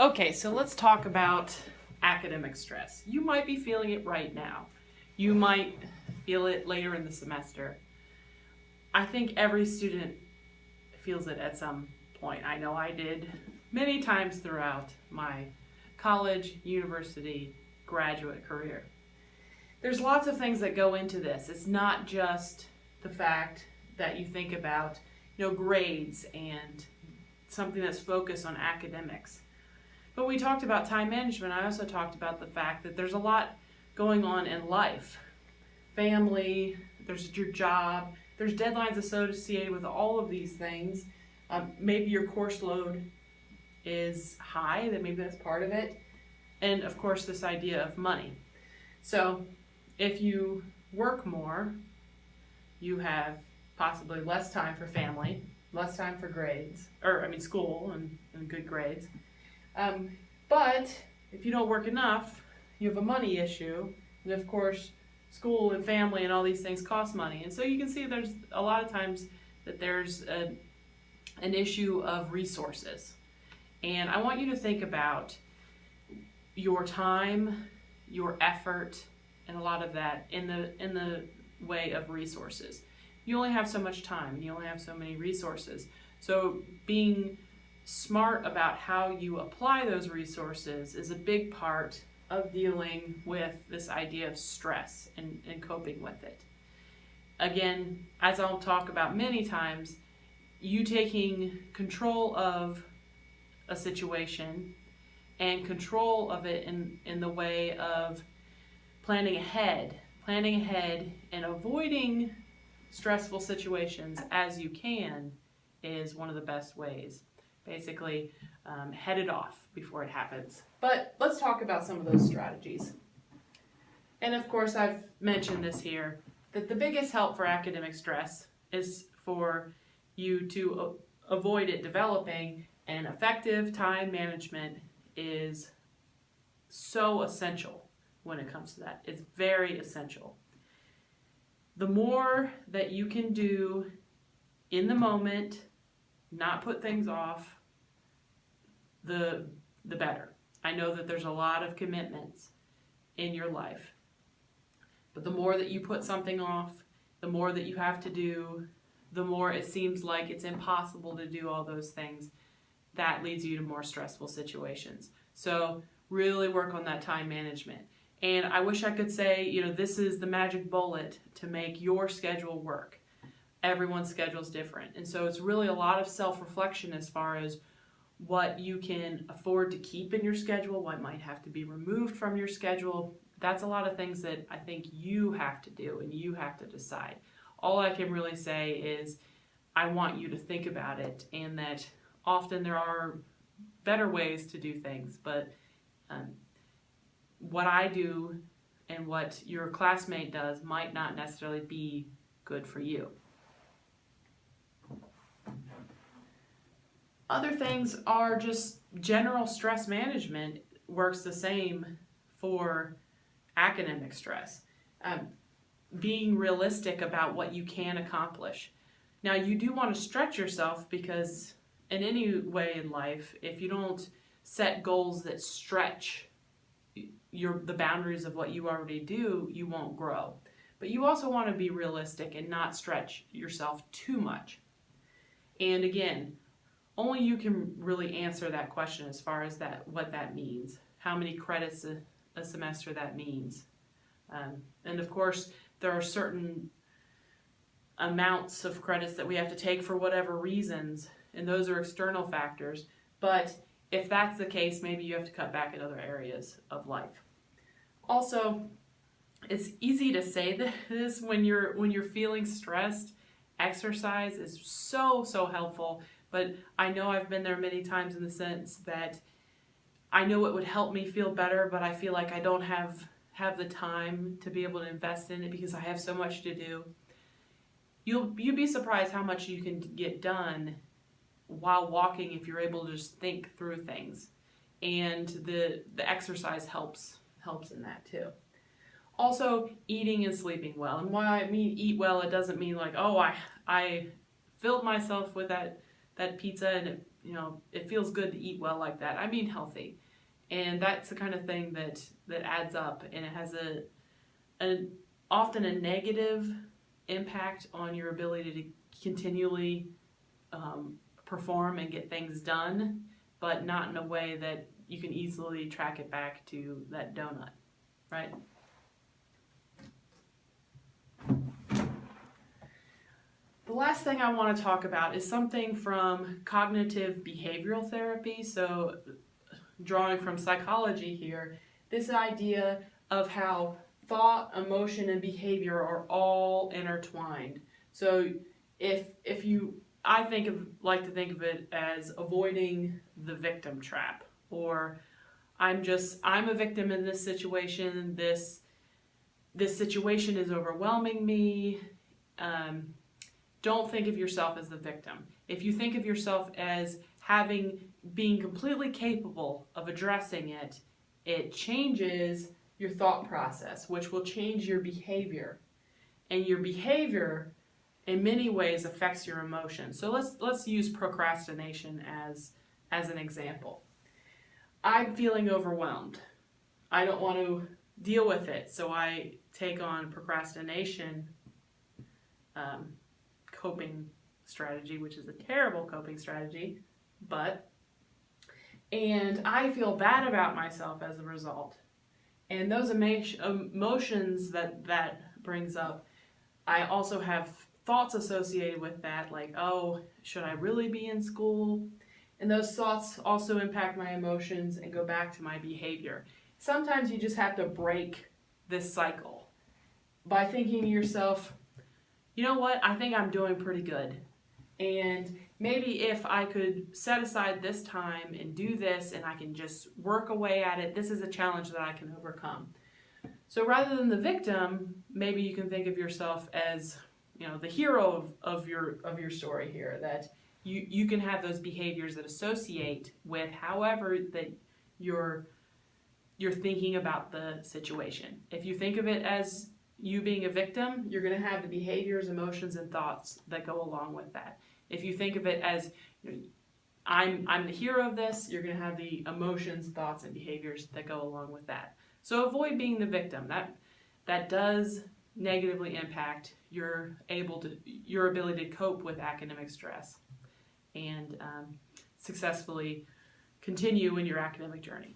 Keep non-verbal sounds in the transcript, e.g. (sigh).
Okay, so let's talk about academic stress. You might be feeling it right now. You might feel it later in the semester. I think every student feels it at some point. I know I did many times throughout my college, university, graduate career. There's lots of things that go into this. It's not just the fact that you think about, you know, grades and something that's focused on academics. But we talked about time management. I also talked about the fact that there's a lot going on in life. Family, there's your job, there's deadlines associated with all of these things. Um, maybe your course load is high, that maybe that's part of it. And of course, this idea of money. So if you work more, you have possibly less time for family, less time for grades, or I mean school and, and good grades. Um, but if you don't work enough, you have a money issue, and of course, school and family and all these things cost money. And so you can see there's a lot of times that there's a, an issue of resources. And I want you to think about your time, your effort, and a lot of that in the in the way of resources. You only have so much time. You only have so many resources. So being smart about how you apply those resources is a big part of dealing with this idea of stress and, and coping with it. Again, as I'll talk about many times, you taking control of a situation and control of it in, in the way of planning ahead, planning ahead and avoiding stressful situations as you can is one of the best ways. Basically, um, head it off before it happens. But let's talk about some of those strategies. And of course, I've mentioned this here, that the biggest help for academic stress is for you to avoid it developing and effective time management is so essential when it comes to that. It's very essential. The more that you can do in the moment, not put things off, the, the better. I know that there's a lot of commitments in your life. But the more that you put something off, the more that you have to do, the more it seems like it's impossible to do all those things. That leads you to more stressful situations. So really work on that time management. And I wish I could say, you know, this is the magic bullet to make your schedule work. Everyone's schedule is different. And so it's really a lot of self-reflection as far as what you can afford to keep in your schedule, what might have to be removed from your schedule. That's a lot of things that I think you have to do and you have to decide. All I can really say is I want you to think about it and that often there are better ways to do things, but um, what I do and what your classmate does might not necessarily be good for you. Other things are just general stress management works the same for academic stress. Um, being realistic about what you can accomplish. Now you do want to stretch yourself because in any way in life, if you don't set goals that stretch your the boundaries of what you already do, you won't grow. But you also want to be realistic and not stretch yourself too much. And again, only you can really answer that question as far as that what that means, how many credits a, a semester that means. Um, and of course, there are certain amounts of credits that we have to take for whatever reasons, and those are external factors. But if that's the case, maybe you have to cut back in other areas of life. Also, it's easy to say (laughs) this when you're when you're feeling stressed. Exercise is so so helpful, but I know I've been there many times in the sense that I know it would help me feel better, but I feel like I don't have have the time to be able to invest in it because I have so much to do. You'll you'll be surprised how much you can get done while walking if you're able to just think through things. And the the exercise helps helps in that too. Also, eating and sleeping well. And why I mean eat well, it doesn't mean like, oh, I I filled myself with that that pizza and it, you know, it feels good to eat well like that. I mean healthy. And that's the kind of thing that, that adds up and it has a, a often a negative impact on your ability to continually um, perform and get things done, but not in a way that you can easily track it back to that donut, right? Last thing I want to talk about is something from cognitive behavioral therapy. So, drawing from psychology here, this idea of how thought, emotion, and behavior are all intertwined. So, if if you, I think of like to think of it as avoiding the victim trap, or I'm just I'm a victim in this situation. This this situation is overwhelming me. Um, don't think of yourself as the victim. If you think of yourself as having being completely capable of addressing it, it changes your thought process, which will change your behavior. And your behavior in many ways affects your emotions. So let's let's use procrastination as as an example. I'm feeling overwhelmed. I don't want to deal with it, so I take on procrastination um, coping strategy, which is a terrible coping strategy, but and I feel bad about myself as a result. And those emotions that that brings up, I also have thoughts associated with that, like, oh, should I really be in school? And those thoughts also impact my emotions and go back to my behavior. Sometimes you just have to break this cycle by thinking to yourself, you know what, I think I'm doing pretty good. And maybe if I could set aside this time and do this and I can just work away at it, this is a challenge that I can overcome. So rather than the victim, maybe you can think of yourself as, you know, the hero of, of your of your story here, that you, you can have those behaviors that associate with however that you're you're thinking about the situation. If you think of it as you being a victim, you're going to have the behaviors, emotions, and thoughts that go along with that. If you think of it as you know, I'm I'm the hero of this, you're going to have the emotions, thoughts, and behaviors that go along with that. So avoid being the victim. That that does negatively impact your able to your ability to cope with academic stress and um, successfully continue in your academic journey.